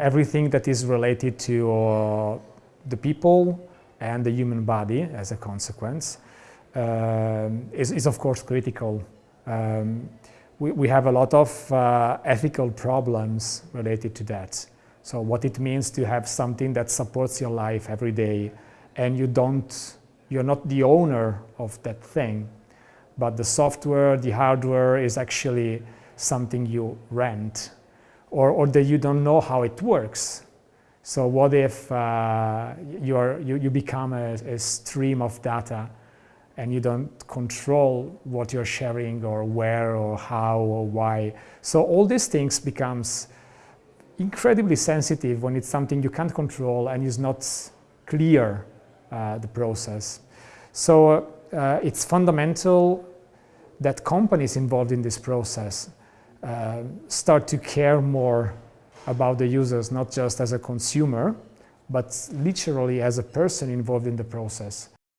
Everything that is related to uh, the people and the human body as a consequence uh, is, is, of course critical. Um, we, we, have a lot of uh, ethical problems related to that. So what it means to have something that supports your life every day and you don't, you're not the owner of that thing, but the software, the hardware is actually something you rent or, or that you don't know how it works. So what if uh, you, are, you, you become a, a stream of data and you don't control what you're sharing or where or how or why. So all these things becomes incredibly sensitive when it's something you can't control and is not clear, uh, the process. So uh, it's fundamental that companies involved in this process uh, start to care more about the users, not just as a consumer, but literally as a person involved in the process.